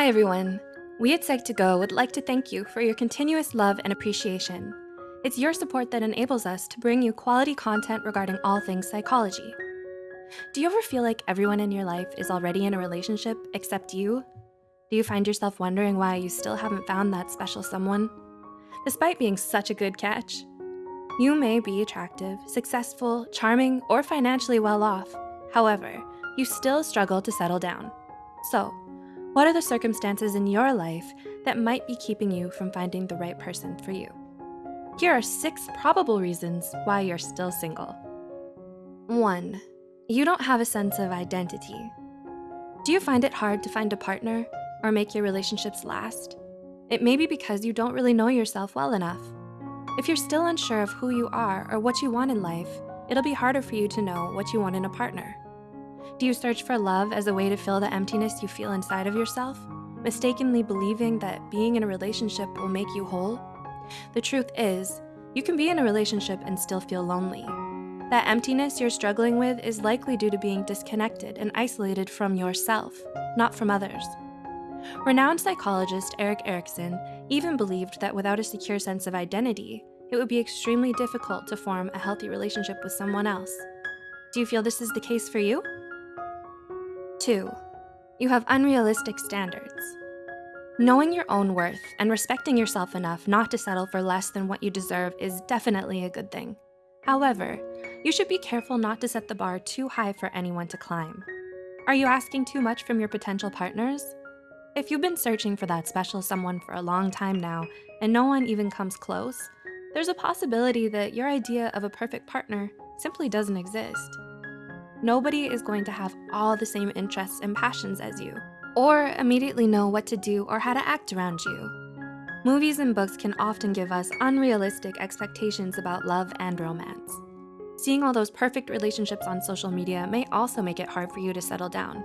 Hi everyone. We at Psych2Go would like to thank you for your continuous love and appreciation. It's your support that enables us to bring you quality content regarding all things psychology. Do you ever feel like everyone in your life is already in a relationship except you? Do you find yourself wondering why you still haven't found that special someone? Despite being such a good catch, you may be attractive, successful, charming, or financially well off. However, you still struggle to settle down. So, what are the circumstances in your life that might be keeping you from finding the right person for you? Here are six probable reasons why you're still single. One, you don't have a sense of identity. Do you find it hard to find a partner or make your relationships last? It may be because you don't really know yourself well enough. If you're still unsure of who you are or what you want in life, it'll be harder for you to know what you want in a partner. Do you search for love as a way to fill the emptiness you feel inside of yourself, mistakenly believing that being in a relationship will make you whole? The truth is, you can be in a relationship and still feel lonely. That emptiness you're struggling with is likely due to being disconnected and isolated from yourself, not from others. Renowned psychologist Erik Erikson even believed that without a secure sense of identity, it would be extremely difficult to form a healthy relationship with someone else. Do you feel this is the case for you? Two, you have unrealistic standards. Knowing your own worth and respecting yourself enough not to settle for less than what you deserve is definitely a good thing. However, you should be careful not to set the bar too high for anyone to climb. Are you asking too much from your potential partners? If you've been searching for that special someone for a long time now and no one even comes close, there's a possibility that your idea of a perfect partner simply doesn't exist. Nobody is going to have all the same interests and passions as you, or immediately know what to do or how to act around you. Movies and books can often give us unrealistic expectations about love and romance. Seeing all those perfect relationships on social media may also make it hard for you to settle down.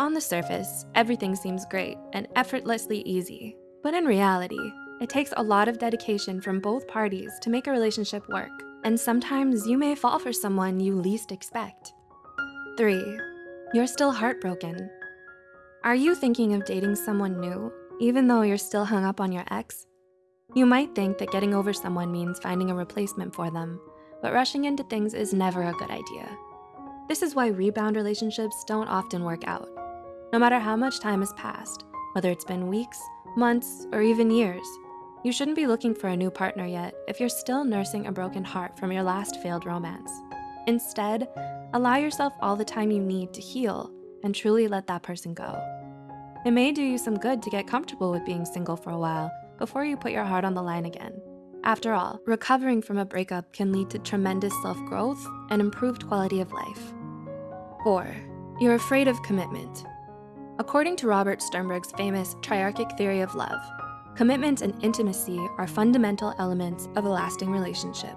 On the surface, everything seems great and effortlessly easy, but in reality, it takes a lot of dedication from both parties to make a relationship work, and sometimes you may fall for someone you least expect. Three, you're still heartbroken. Are you thinking of dating someone new, even though you're still hung up on your ex? You might think that getting over someone means finding a replacement for them, but rushing into things is never a good idea. This is why rebound relationships don't often work out. No matter how much time has passed, whether it's been weeks, months, or even years, you shouldn't be looking for a new partner yet if you're still nursing a broken heart from your last failed romance. Instead, allow yourself all the time you need to heal and truly let that person go. It may do you some good to get comfortable with being single for a while before you put your heart on the line again. After all, recovering from a breakup can lead to tremendous self-growth and improved quality of life. Four, you're afraid of commitment. According to Robert Sternberg's famous triarchic theory of love, commitment and intimacy are fundamental elements of a lasting relationship,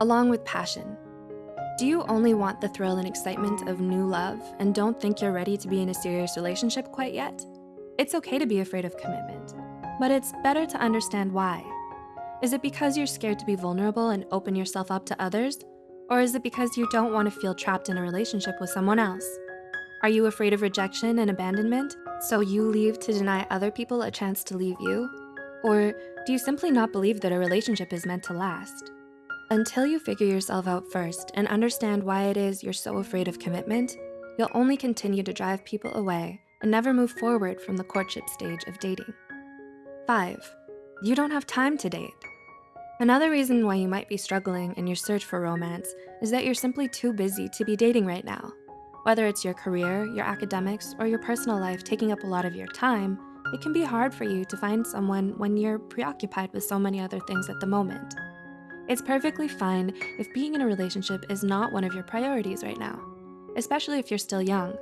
along with passion, do you only want the thrill and excitement of new love and don't think you're ready to be in a serious relationship quite yet? It's okay to be afraid of commitment, but it's better to understand why. Is it because you're scared to be vulnerable and open yourself up to others? Or is it because you don't want to feel trapped in a relationship with someone else? Are you afraid of rejection and abandonment, so you leave to deny other people a chance to leave you? Or do you simply not believe that a relationship is meant to last? Until you figure yourself out first and understand why it is you're so afraid of commitment, you'll only continue to drive people away and never move forward from the courtship stage of dating. Five, you don't have time to date. Another reason why you might be struggling in your search for romance is that you're simply too busy to be dating right now. Whether it's your career, your academics, or your personal life taking up a lot of your time, it can be hard for you to find someone when you're preoccupied with so many other things at the moment. It's perfectly fine if being in a relationship is not one of your priorities right now, especially if you're still young.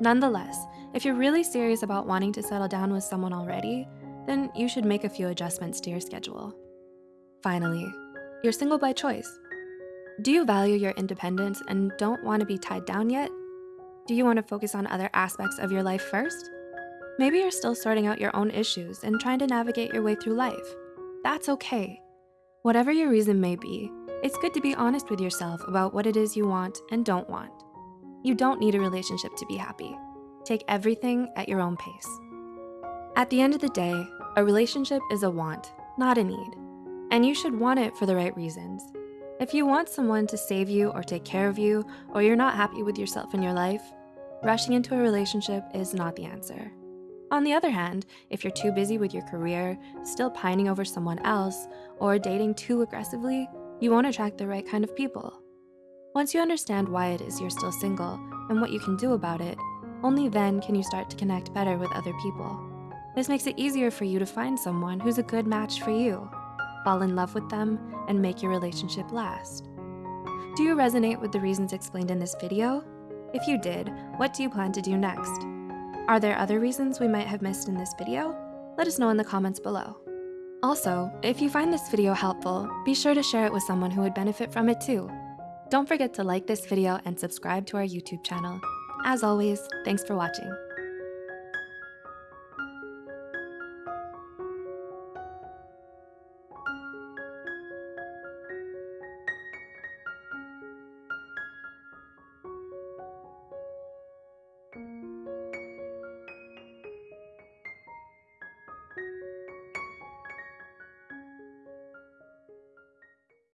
Nonetheless, if you're really serious about wanting to settle down with someone already, then you should make a few adjustments to your schedule. Finally, you're single by choice. Do you value your independence and don't wanna be tied down yet? Do you wanna focus on other aspects of your life first? Maybe you're still sorting out your own issues and trying to navigate your way through life. That's okay. Whatever your reason may be, it's good to be honest with yourself about what it is you want and don't want. You don't need a relationship to be happy. Take everything at your own pace. At the end of the day, a relationship is a want, not a need. And you should want it for the right reasons. If you want someone to save you or take care of you, or you're not happy with yourself in your life, rushing into a relationship is not the answer. On the other hand, if you're too busy with your career, still pining over someone else, or dating too aggressively, you won't attract the right kind of people. Once you understand why it is you're still single and what you can do about it, only then can you start to connect better with other people. This makes it easier for you to find someone who's a good match for you, fall in love with them, and make your relationship last. Do you resonate with the reasons explained in this video? If you did, what do you plan to do next? Are there other reasons we might have missed in this video? Let us know in the comments below. Also, if you find this video helpful, be sure to share it with someone who would benefit from it too. Don't forget to like this video and subscribe to our YouTube channel. As always, thanks for watching.